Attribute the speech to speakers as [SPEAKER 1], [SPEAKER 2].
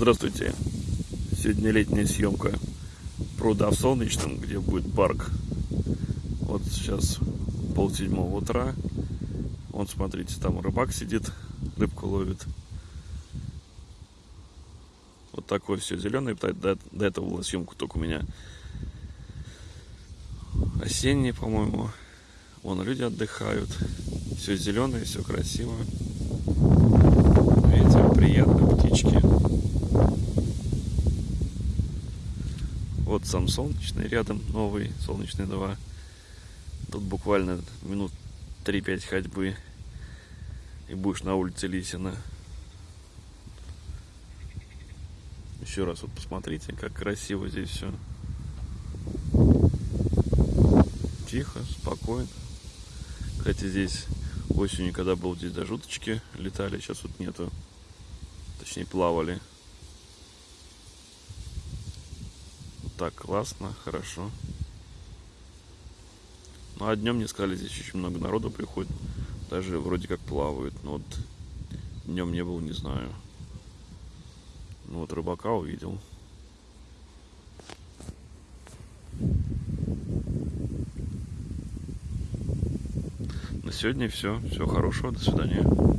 [SPEAKER 1] Здравствуйте. Сегодня летняя съемка пруда в Солнечном, где будет парк. Вот сейчас полседьмого утра. Вон, смотрите, там рыбак сидит, рыбку ловит. Вот такое все зеленое. До, этого была съемка только у меня осенняя, по-моему. Вон люди отдыхают. Все зеленое, все красиво. Вот сам солнечный рядом, новый солнечный 2. Тут буквально минут 3-5 ходьбы и будешь на улице Лисина. Еще раз вот посмотрите, как красиво здесь все. Тихо, спокойно. Кстати, здесь осенью, когда был здесь даже уточки летали, сейчас вот нету. Точнее, плавали. Так классно, хорошо. Ну а днем мне сказали, здесь очень много народу приходит. Даже вроде как плавают. Но вот днем не был, не знаю. Ну вот рыбака увидел. На сегодня все. Всего хорошего. До свидания.